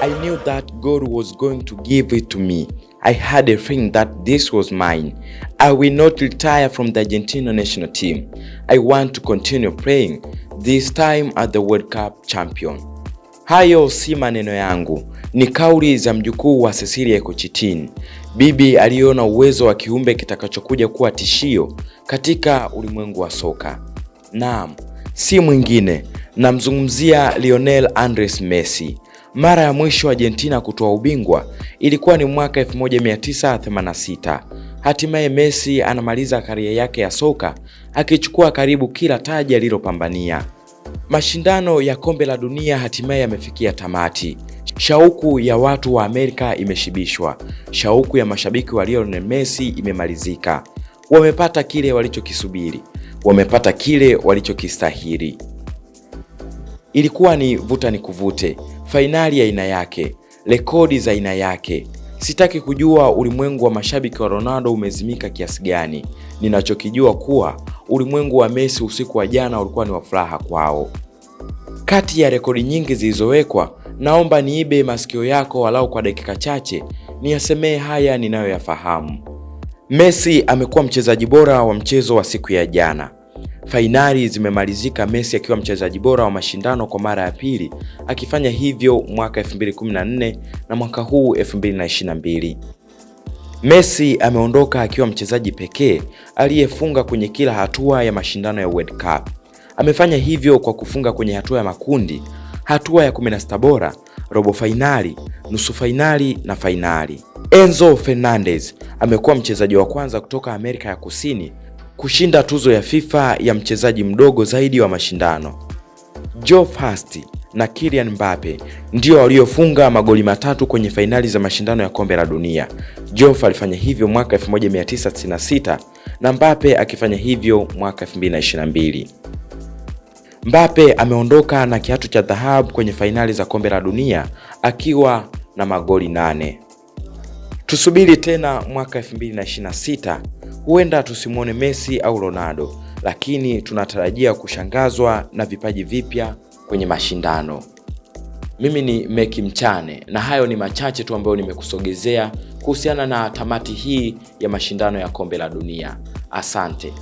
I knew that God was going to give it to me. I had a feeling that this was mine. I will not retire from the Argentina national team. I want to continue playing, this time as the World Cup champion. Hayo si maneno yangu, ni kauli za mjukuu wa Cecilia Kochitin, bibi aliona uwezo wa kiumbe kitakachokuja kuwa tishio katika ulimwengu wa soka. Naam, si mwingine, namzungumzia Lionel Andres Messi. Mara ya mwisho Argentina kutoa ubingwa ilikuwa ni mwaka 1986. Hatimaye Messi anamaliza karia yake ya soka akichukua karibu kila taji alilopambania. Mashindano ya kombe la dunia hatimaye yamefikia tamati. Shauku ya watu wa Amerika imeshibishwa. Shauku ya mashabiki wa Lionel Messi imemalizika. Wamepata kile walichokisubiri, wamepata kile walichokistahili. Ilikuwa ni vuta ni kuvute, fainali ya aina yake, rekodi za aina yake. Sitaki kujua ulimwengu wa mashabiki wa Ronaldo umezimika kiasi gani. Ninachokijua kuwa ulimwengu wa Messi usiku wa jana ulikuwa ni wa furaha kwao. Kati ya rekodi nyingi zilizowekwa, naomba niibe masikio yako walau kwa dakika chache niyasemee haya ninayoyafahamu. Messi amekuwa mchezaji bora wa mchezo wa siku ya jana. Fainali zimemalizika Messi akiwa mchezaji bora wa mashindano kwa mara ya pili, akifanya hivyo mwaka 2014 na mwaka huu 2022. Messi ameondoka akiwa mchezaji pekee aliyefunga kwenye kila hatua ya mashindano ya World Cup. Amefanya hivyo kwa kufunga kwenye hatua ya makundi, hatua ya 16 bora, robo fainali, nusu fainali na fainali. Enzo Fernandez amekuwa mchezaji wa kwanza kutoka Amerika ya Kusini kushinda tuzo ya FIFA ya mchezaji mdogo zaidi wa mashindano. Joe Fast na Kylian Mbappe ndio waliofunga magoli matatu kwenye fainali za mashindano ya kombe la dunia. Joe alifanya hivyo mwaka 1996 na Mbappe akifanya hivyo mwaka 2022. Mbappe ameondoka na kiatu cha dhahabu kwenye fainali za kombe la dunia akiwa na magoli nane. Tusubiri tena mwaka 2026, huenda tusimwone Messi au Ronaldo, lakini tunatarajia kushangazwa na vipaji vipya kwenye mashindano. Mimi ni Meki Mchane na hayo ni machache tu ambayo nimekusogezea kuhusiana na tamati hii ya mashindano ya kombe la dunia. Asante.